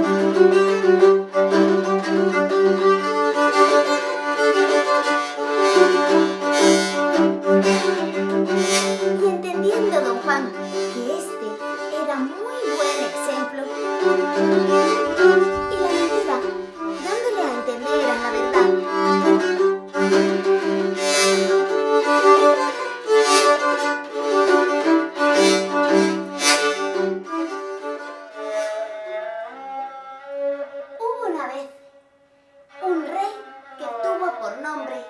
Y entendiendo don Juan que este era muy buen ejemplo, una vez un rey que tuvo por nombre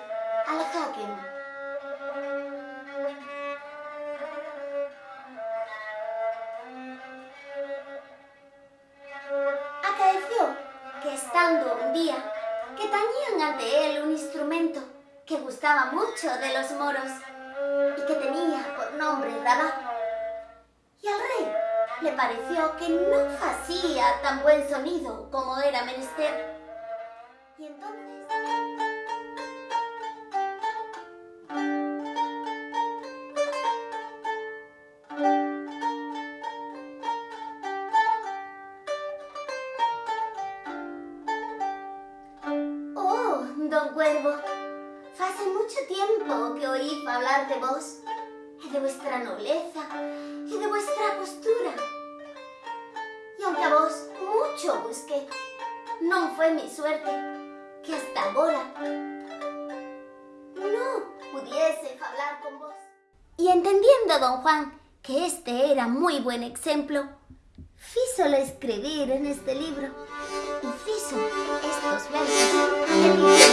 Al-Hakem. Acaeció que estando un día que tañían ante él un instrumento que gustaba mucho de los moros y que tenía por nombre Rabat. Le pareció que no hacía tan buen sonido como era menester. Y entonces... Oh, don Cuervo, hace mucho tiempo que oí hablar de vos, y de vuestra nobleza, y de vuestra mucho busqué, no fue mi suerte que hasta ahora no pudiese hablar con vos. Y entendiendo don Juan que este era muy buen ejemplo, físolo escribir en este libro y fizo estos versos.